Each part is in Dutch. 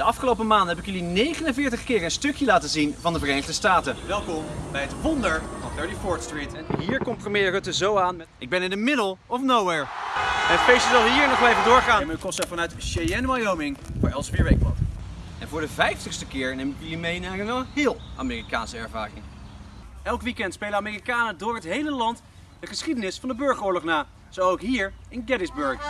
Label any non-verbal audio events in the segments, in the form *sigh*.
De afgelopen maanden heb ik jullie 49 keer een stukje laten zien van de Verenigde Staten. Welkom bij het wonder van 34th Street. En hier komt premier Rutte zo aan met... Ik ben in the middle of nowhere. Het feestje zal hier nog wel even doorgaan. En kost vanuit Cheyenne, Wyoming voor Elsevier Weekblad. En voor de 50ste keer neem ik jullie mee naar een wel heel Amerikaanse ervaring. Elk weekend spelen Amerikanen door het hele land de geschiedenis van de burgeroorlog na. Zo ook hier in Gettysburg.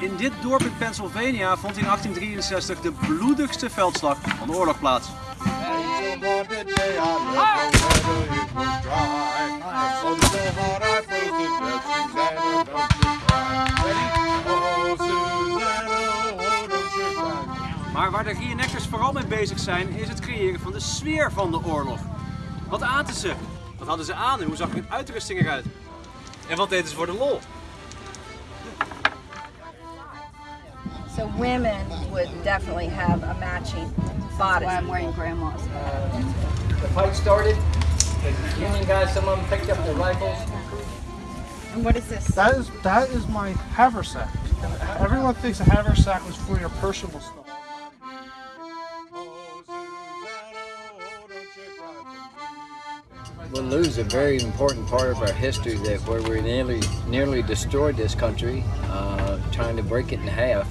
In dit dorp in Pennsylvania vond in 1863 de bloedigste veldslag van de oorlog plaats. Maar waar de reenactors vooral mee bezig zijn, is het creëren van de sfeer van de oorlog. Wat aten ze? Wat hadden ze aan en hoe zag hun uitrusting eruit? En wat deden ze voor de lol? So women would definitely have a matching bodice. why I'm wearing grandma's. the fight started. The Union guys, some of them picked up their rifles. And what is this? That is that is my haversack. Everyone thinks a haversack was for your personal stuff. We'll lose a very important part of our history that where we nearly nearly destroyed this country, uh, trying to break it in half,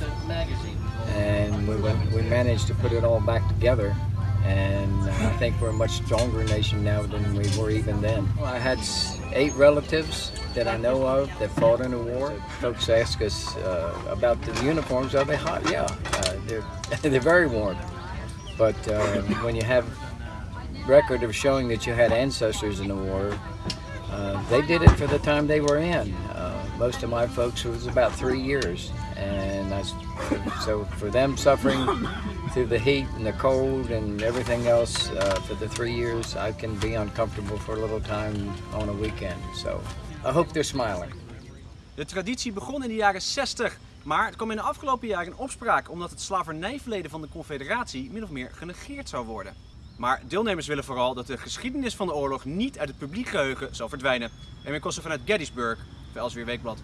and we we managed to put it all back together. And I think we're a much stronger nation now than we were even then. I had eight relatives that I know of that fought in the war. Folks ask us uh, about the uniforms. Are they hot? Yeah, uh, they're *laughs* they're very warm. But uh, when you have record of showing that you had ancestors in the war. Uh, they did it for the time they were in. Uh, most of my folks was about three years, and I so for them suffering through the heat and the cold and everything else uh, for the three years, I can be uncomfortable for a little time on a weekend. So I hope they're smiling. De traditie begon in de jaren 60, maar het kwam in de afgelopen jaren in opspraak omdat het slavernijverleden van de Confederatie min of meer genegeerd zou worden. Maar deelnemers willen vooral dat de geschiedenis van de oorlog niet uit het publiek geheugen zal verdwijnen. En weer kosten vanuit Gettysburg, voor Elsweer Weekblad.